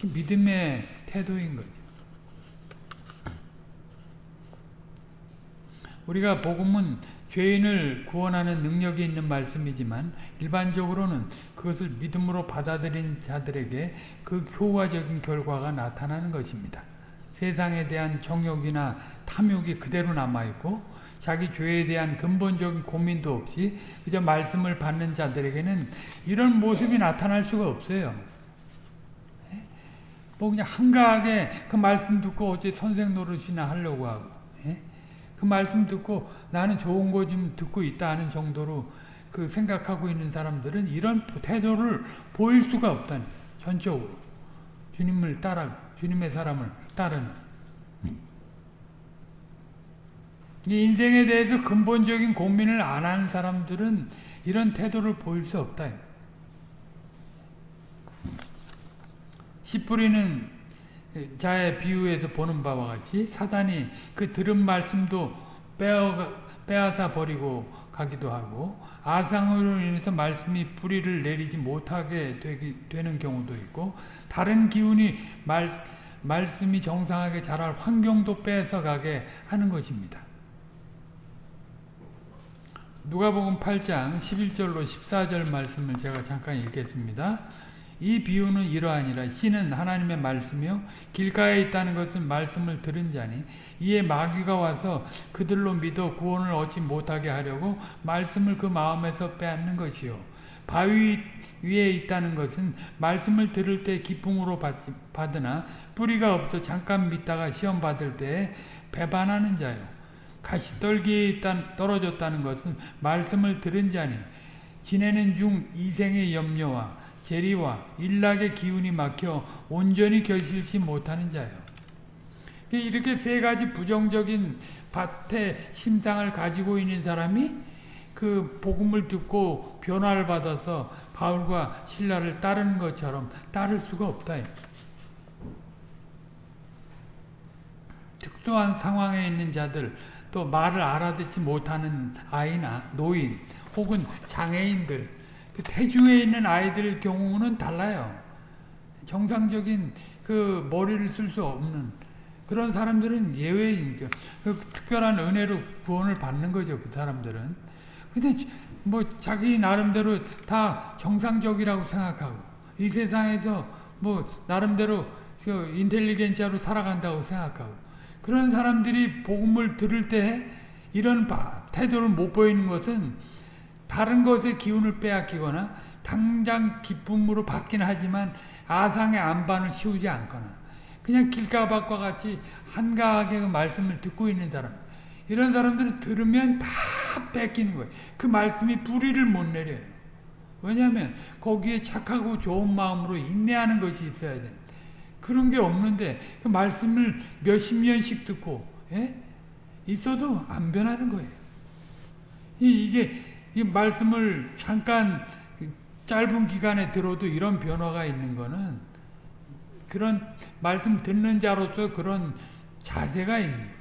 Speaker 1: 믿음의 태도인 거죠. 우리가 복음은 죄인을 구원하는 능력이 있는 말씀이지만 일반적으로는 그것을 믿음으로 받아들인 자들에게 그 효과적인 결과가 나타나는 것입니다. 세상에 대한 정욕이나 탐욕이 그대로 남아있고 자기 죄에 대한 근본적인 고민도 없이 그저 말씀을 받는 자들에게는 이런 모습이 나타날 수가 없어요. 예? 뭐 그냥 한가하게 그 말씀 듣고 어째 선생 노릇이나 하려고 하고 예? 그 말씀 듣고 나는 좋은 거 좀 듣고 있다 하는 정도로 그 생각하고 있는 사람들은 이런 태도를 보일 수가 없다는 전적으로 주님을 따라 주님의 사람을 따르는 인생에 대해서 근본적인 고민을 안 하는 사람들은 이런 태도를 보일 수 없다. 씨 뿌리는 자의 비유에서 보는 바와 같이 사단이 그 들은 말씀도 빼어, 빼앗아 버리고 가기도 하고 아상으로 인해서 말씀이 뿌리를 내리지 못하게 되기, 되는 경우도 있고 다른 기운이 말, 말씀이 정상하게 자랄 환경도 뺏어가게 하는 것입니다. 누가복음 8장 11절로 14절 말씀을 제가 잠깐 읽겠습니다. 이 비유는 이러하니라 씨는 하나님의 말씀이요 길가에 있다는 것은 말씀을 들은 자니 이에 마귀가 와서 그들로 믿어 구원을 얻지 못하게 하려고 말씀을 그 마음에서 빼앗는 것이요. 바위 위에 있다는 것은 말씀을 들을 때 기쁨으로 받으나 뿌리가 없어 잠깐 믿다가 시험 받을 때 배반하는 자요. 가시떨기에 있다 떨어졌다는 것은 말씀을 들은 자니 지내는 중 이생의 염려와 재리와 일락의 기운이 막혀 온전히 결실치 못하는 자요. 이렇게 세 가지 부정적인 밭의 심상을 가지고 있는 사람이 그 복음을 듣고 변화를 받아서 바울과 신라를 따르는 것처럼 따를 수가 없다. 특수한 상황에 있는 자들, 또 말을 알아듣지 못하는 아이나 노인, 혹은 장애인들, 그 태주에 있는 아이들 경우는 달라요. 정상적인 그 머리를 쓸 수 없는 그런 사람들은 예외인 그 특별한 은혜로 구원을 받는 거죠. 그 사람들은. 근데 뭐 자기 나름대로 다 정상적이라고 생각하고 이 세상에서 뭐 나름대로 그 인텔리겐자로 살아간다고 생각하고 그런 사람들이 복음을 들을 때 이런 태도를 못 보이는 것은 다른 것의 기운을 빼앗기거나 당장 기쁨으로 받긴 하지만 아상의 안반을 씌우지 않거나 그냥 길가밭과 같이 한가하게 그 말씀을 듣고 있는 사람 이런 사람들은 들으면 다 뺏기는 거예요. 그 말씀이 뿌리를 못 내려요. 왜냐하면 거기에 착하고 좋은 마음으로 인내하는 것이 있어야 돼. 그런 게 없는데 그 말씀을 몇십 년씩 듣고 예? 있어도 안 변하는 거예요. 이게 이 말씀을 잠깐 짧은 기간에 들어도 이런 변화가 있는 거는 그런 말씀 듣는 자로서 그런 자세가 있는.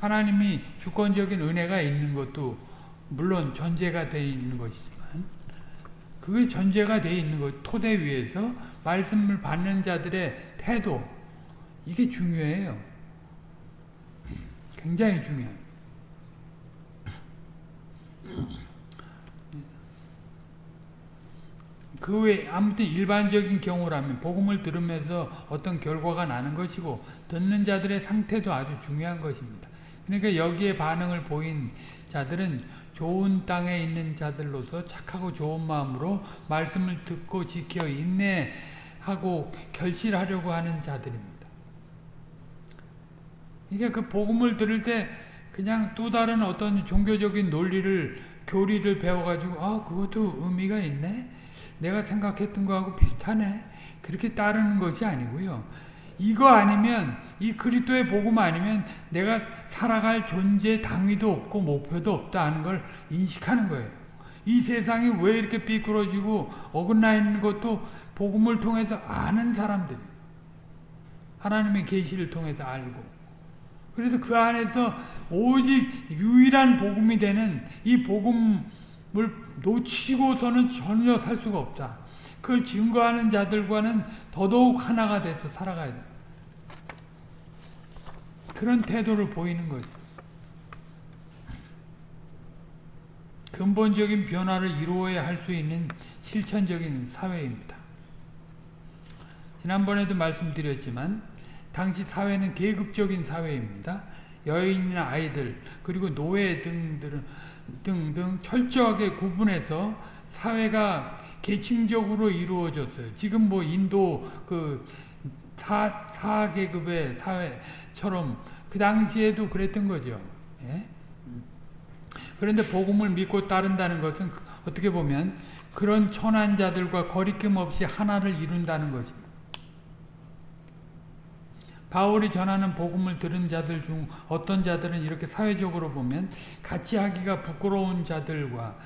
Speaker 1: 하나님이 주권적인 은혜가 있는 것도 물론 전제가 되어 있는 것이지만 그게 전제가 되어 있는 것 토대 위에서 말씀을 받는 자들의 태도 이게 중요해요. 굉장히 중요해요. 그 외에 아무튼 일반적인 경우라면 복음을 들으면서 어떤 결과가 나는 것이고 듣는 자들의 상태도 아주 중요한 것입니다. 그러니까 여기에 반응을 보인 자들은 좋은 땅에 있는 자들로서 착하고 좋은 마음으로 말씀을 듣고 지켜 인내하고 결실하려고 하는 자들입니다. 그러니까 그 복음을 들을 때 그냥 또 다른 어떤 종교적인 논리를 교리를 배워가지고 아 그것도 의미가 있네? 내가 생각했던 거하고 비슷하네? 그렇게 따르는 것이 아니고요. 이거 아니면 이 그리스도의 복음 아니면 내가 살아갈 존재 당위도 없고 목표도 없다 하는 걸 인식하는 거예요. 이 세상이 왜 이렇게 삐뚤어지고 어긋나 있는 것도 복음을 통해서 아는 사람들 하나님의 계시를 통해서 알고 그래서 그 안에서 오직 유일한 복음이 되는 이 복음을 놓치고서는 전혀 살 수가 없다. 그걸 증거하는 자들과는 더더욱 하나가 돼서 살아가야 돼. 그런 태도를 보이는 거죠. 근본적인 변화를 이루어야 할 수 있는 실천적인 사회입니다. 지난번에도 말씀드렸지만 당시 사회는 계급적인 사회입니다. 여인이나 아이들 그리고 노예 등들은 등등 철저하게 구분해서 사회가 계층적으로 이루어졌어요. 지금 뭐 인도 그 사, 사계급의 사회처럼 그 당시에도 그랬던 거죠. 예? 그런데 복음을 믿고 따른다는 것은 어떻게 보면 그런 천한 자들과 거리낌 없이 하나를 이룬다는 것입니다. 바울이 전하는 복음을 들은 자들 중 어떤 자들은 이렇게 사회적으로 보면 같이 하기가 부끄러운 자들과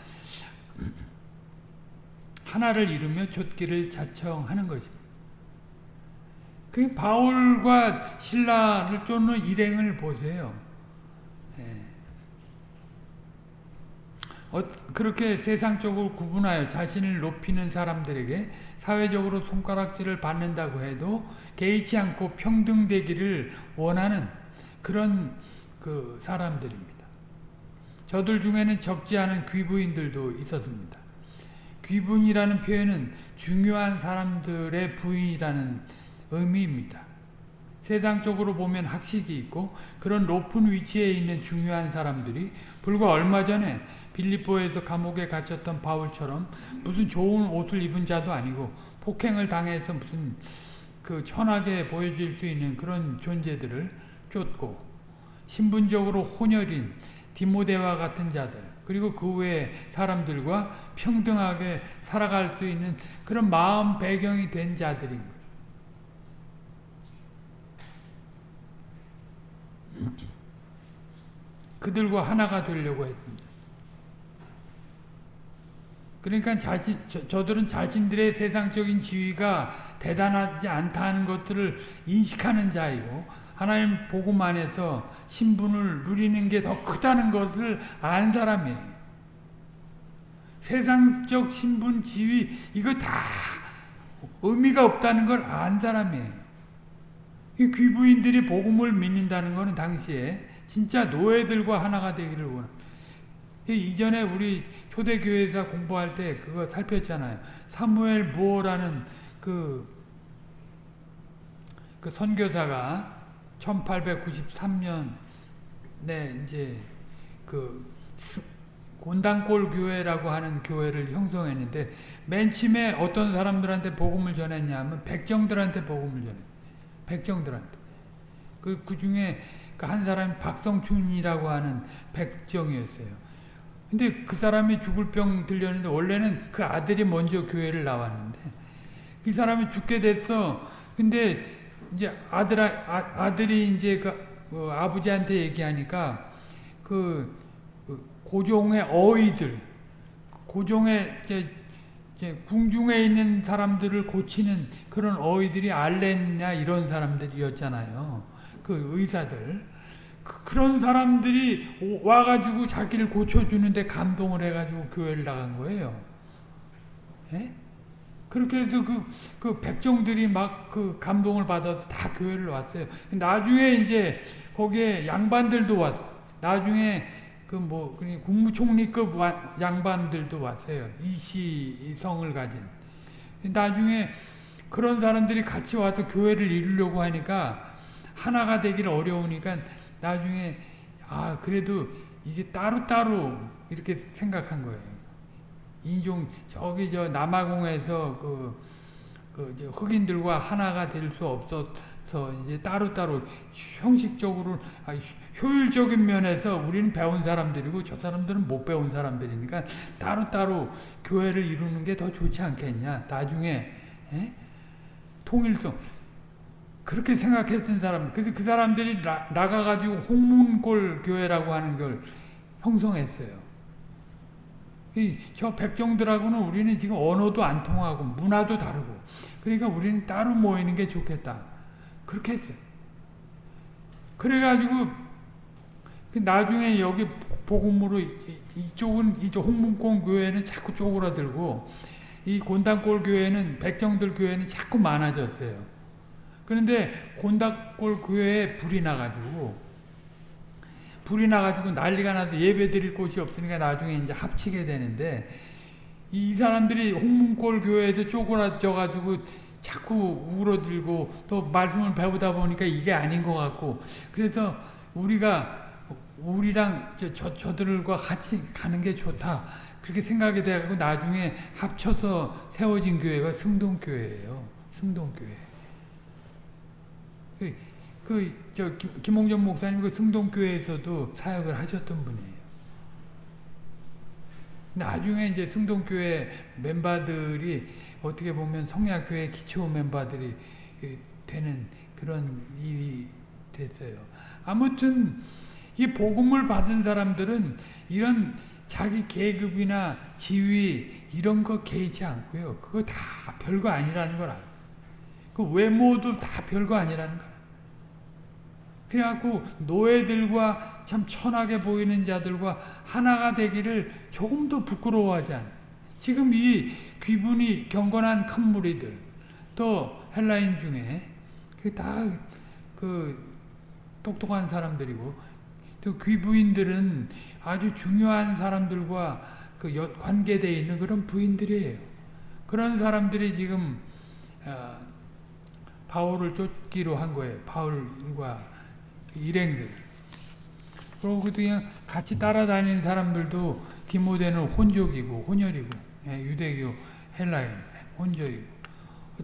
Speaker 1: 하나를 이루며 좇기를 자청하는 것입니다. 그 바울과 신라를 쫓는 일행을 보세요. 예. 어, 그렇게 세상적으로 구분하여 자신을 높이는 사람들에게 사회적으로 손가락질을 받는다고 해도 개의치 않고 평등되기를 원하는 그런 그 사람들입니다. 저들 중에는 적지 않은 귀부인들도 있었습니다. 귀분이라는 표현은 중요한 사람들의 부인이라는 의미입니다. 세상적으로 보면 학식이 있고 그런 높은 위치에 있는 중요한 사람들이 불과 얼마 전에 빌립보에서 감옥에 갇혔던 바울처럼 무슨 좋은 옷을 입은 자도 아니고 폭행을 당해서 무슨 그 천하게 보여질 수 있는 그런 존재들을 쫓고 신분적으로 혼혈인 디모데와 같은 자들 그리고 그 외의 사람들과 평등하게 살아갈 수 있는 그런 마음 배경이 된 자들인 거예요. 그들과 하나가 되려고 했습니다. 그러니까 자신, 저, 들은 자신들의 세상적인 지위가 대단하지 않다는 것들을 인식하는 자이고 하나님 복음 안에서 신분을 누리는 게 더 크다는 것을 안 사람이에요. 세상적 신분, 지위 이거 다 의미가 없다는 걸 안 사람이에요. 이 귀부인들이 복음을 믿는다는 것은 당시에 진짜 노예들과 하나가 되기를 원합니다. 이전에 우리 초대교회에서 공부할 때 그거 살폈잖아요. 사무엘 무어라는 그, 그 선교사가 1893년에 이제 그 곤단골 교회라고 하는 교회를 형성했는데 맨 처음에 어떤 사람들한테 복음을 전했냐면 백정들한테 복음을 전했 백정들한테. 그, 그 중에 그한 사람이 박성춘이라고 하는 백정이었어요. 근데 그 사람이 죽을 병 들렸는데 원래는 그 아들이 먼저 교회를 나왔는데 그 사람이 죽게 됐어. 근데 이제 아들 아, 들이 이제 그, 그 아버지한테 얘기하니까 그, 그 고종의 어이들 고종의 이제, 이제 궁중에 있는 사람들을 고치는 그런 어이들이 알렌냐 이런 사람들이었잖아요. 그 의사들. 그런 사람들이 와가지고 자기를 고쳐주는데 감동을 해가지고 교회를 나간 거예요. 예? 그렇게 해서 그, 그 백정들이 막 그 감동을 받아서 다 교회를 왔어요. 나중에 이제 거기에 양반들도 왔, 나중에 그 뭐, 국무총리급 양반들도 왔어요. 이시성을 가진. 나중에 그런 사람들이 같이 와서 교회를 이루려고 하니까 하나가 되기 어려우니까 나중에 아 그래도 이게 따로따로 이렇게 생각한 거예요. 인종 저기 저 남아공에서 그, 그 흑인들과 하나가 될 수 없어서 이제 따로따로 형식적으로 아, 효율적인 면에서 우리는 배운 사람들이고 저 사람들은 못 배운 사람들이니까 따로따로 교회를 이루는 게 더 좋지 않겠냐. 나중에 에? 통일성 그렇게 생각했던 사람, 그래서 그 사람들이 나, 나가가지고 홍문골 교회라고 하는 걸 형성했어요. 저 백정들하고는 우리는 지금 언어도 안 통하고 문화도 다르고 그러니까 우리는 따로 모이는 게 좋겠다. 그렇게 했어요. 그래가지고 그 나중에 여기 복음으로 이쪽은 이쪽 홍문골 교회는 자꾸 쪼그라들고 이 곤단골 교회는 백정들 교회는 자꾸 많아졌어요. 그런데 곤닥골 교회에 불이 나가지고 불이 나가지고 난리가 나서 예배 드릴 곳이 없으니까 나중에 이제 합치게 되는데 이 사람들이 홍문골 교회에서 쪼그라져 가지고 자꾸 울어들고 또 말씀을 배우다 보니까 이게 아닌 것 같고 그래서 우리가 우리랑 저, 저, 저들과 같이 가는 게 좋다. 그렇게 생각이 돼가지고 나중에 합쳐서 세워진 교회가 승동교회예요. 승동교회 그, 그, 저, 김, 홍전 목사님 그 승동교회에서도 사역을 하셨던 분이에요. 나중에 이제 승동교회 멤버들이 어떻게 보면 성약교회 기초 멤버들이 그 되는 그런 일이 됐어요. 아무튼 이 복음을 받은 사람들은 이런 자기 계급이나 지위 이런 거 개의치 않고요. 그거 다 별거 아니라는 걸 알아요. 그 외모도 다 별거 아니라는 거 그래갖고 노예들과 참 천하게 보이는 자들과 하나가 되기를 조금 더 부끄러워하지 않아. 지금 이 귀분이 경건한 큰 무리들, 또 헬라인 중에 그 다그 그 똑똑한 사람들이고 또 귀부인들은 아주 중요한 사람들과 그 여- 관계되어 있는 그런 부인들이에요. 그런 사람들이 지금 어, 바울을 쫓기로 한 거예요. 바울과 일행들. 그리고 그냥 같이 따라다니는 사람들도 디모데는 혼족이고 혼혈이고 예, 유대교 헬라인 혼족이고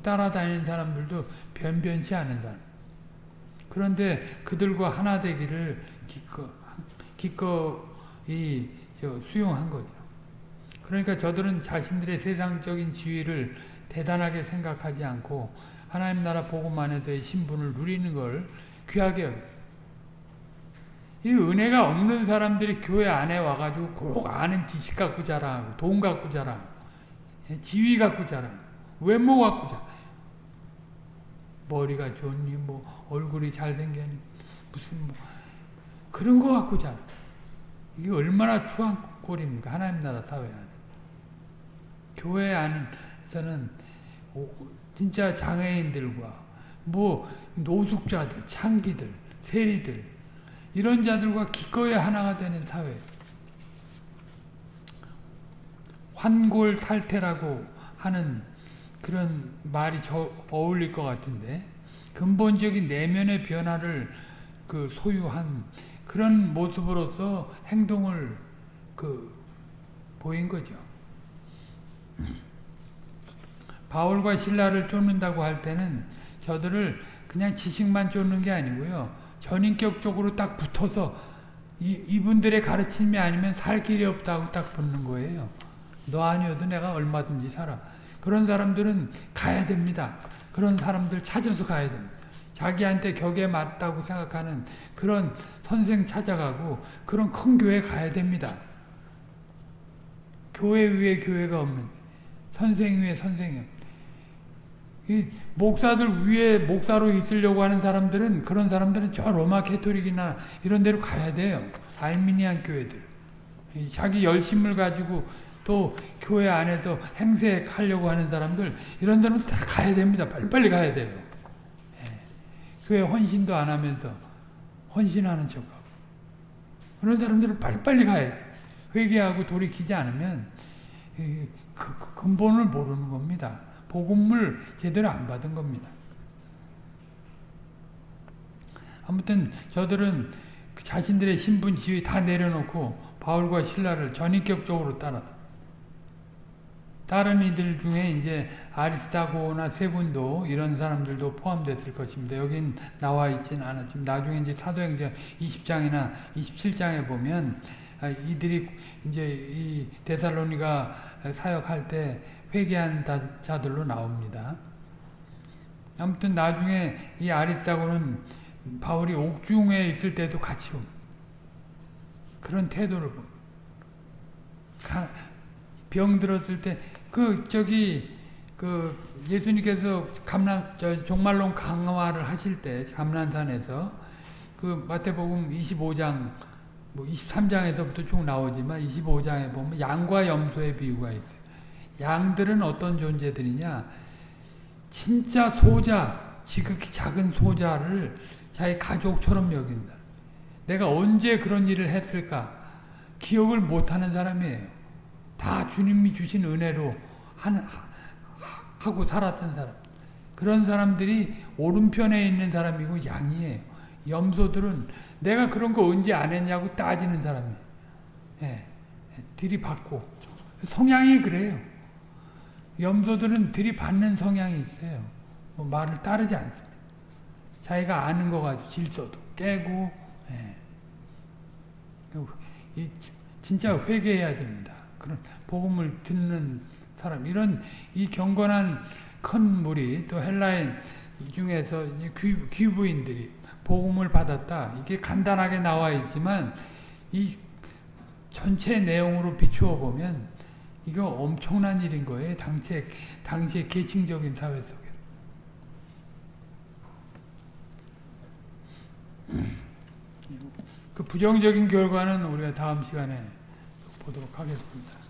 Speaker 1: 따라다니는 사람들도 변변치 않은 사람. 그런데 그들과 하나 되기를 기꺼, 기꺼이 저 수용한 거죠. 그러니까 저들은 자신들의 세상적인 지위를 대단하게 생각하지 않고 하나님 나라 복음 안에서의 신분을 누리는 걸 귀하게 여겼어요. 이 은혜가 없는 사람들이 교회 안에 와가지고 꼭 아는 지식 갖고 자라고 돈 갖고 자라고 예, 지위 갖고 자라고 외모 갖고 자라고 머리가 좋니 뭐 얼굴이 잘생겼니 무슨 뭐 그런 거 갖고 자라. 이게 얼마나 추한 꼴입니까? 하나님 나라 사회 안에. 교회 안에서는 오- 진짜 장애인들과 뭐 노숙자들 창기들 세리들 이런 자들과 기꺼이 하나가 되는 사회 환골 탈태라고 하는 그런 말이 저 어울릴 것 같은데 근본적인 내면의 변화를 그 소유한 그런 모습으로서 행동을 그 보인 거죠. 바울과 신라를 쫓는다고 할 때는 저들을 그냥 지식만 쫓는 게 아니고요. 전인격적으로 딱 붙어서 이, 이분들의 가르침이 아니면 살 길이 없다고 딱 붙는 거예요. 너 아니어도 내가 얼마든지 살아. 그런 사람들은 가야 됩니다. 그런 사람들 찾아서 가야 됩니다. 자기한테 격에 맞다고 생각하는 그런 선생 찾아가고 그런 큰 교회 가야 됩니다. 교회 위에 교회가 없는 선생 위에 선생이 없는 이 목사들 위에 목사로 있으려고 하는 사람들은 그런 사람들은 저 로마 캐토릭이나 이런 데로 가야 돼요. 알미니안 교회들. 이 자기 열심을 가지고 또 교회 안에서 행세하려고 하는 사람들 이런 데는 다 가야 됩니다. 빨리빨리 가야 돼요. 예. 교회 헌신도 안 하면서 헌신하는 척하고 그런 사람들은 빨리빨리 가야 돼. 회개하고 돌이키지 않으면 이 그- 그 근본을 모르는 겁니다. 복음을 제대로 안 받은 겁니다. 아무튼 저들은 그 자신들의 신분 지위 다 내려놓고 바울과 신라를 전인격적으로 따라서 다른 이들 중에 이제 아리스타고나 세군도 이런 사람들도 포함됐을 것입니다. 여긴 나와 있지는 않았지만 나중에 이제 사도행전 20장이나 27장에 보면 아, 이들이 이제 이 데살로니가 사역할 때 회개한 자- 자들로 나옵니다. 아무튼 나중에 이 아리스타고는 바울이 옥중에 있을 때도 같이 옵니다. 그런 태도를 병 들었을 때 그 저기 그 예수님께서 저 종말론 강화를 하실 때 감람산에서 그 마태복음 25장 뭐 23장에서부터 쭉 나오지만 25장에 보면 양과 염소의 비유가 있어요. 양들은 어떤 존재들이냐? 진짜 소자, 지극히 작은 소자를 자기 가족처럼 여긴다. 내가 언제 그런 일을 했을까? 기억을 못하는 사람이에요. 다 주님이 주신 은혜로 하는, 하- 하고 살았던 사람. 그런 사람들이 오른편에 있는 사람이고 양이에요. 염소들은 내가 그런 거 언제 안 했냐고 따지는 사람이에요. 예, 예, 들이받고. 성향이 그래요. 염소들은 들이받는 성향이 있어요. 뭐 말을 따르지 않습니다. 자기가 아는 거 가지고 질서도 깨고, 예. 이 진짜 회개해야 됩니다. 그런 복음을 듣는 사람 이런 이 경건한 큰 무리 또 헬라인 중에서 이 귀, 귀부인들이 복음을 받았다. 이게 간단하게 나와 있지만 이 전체 내용으로 비추어 보면 이거 엄청난 일인 거예요. 당시의 당시의 계층적인 사회 속에. 그 부정적인 결과는 우리가 다음 시간에 보도록 하겠습니다.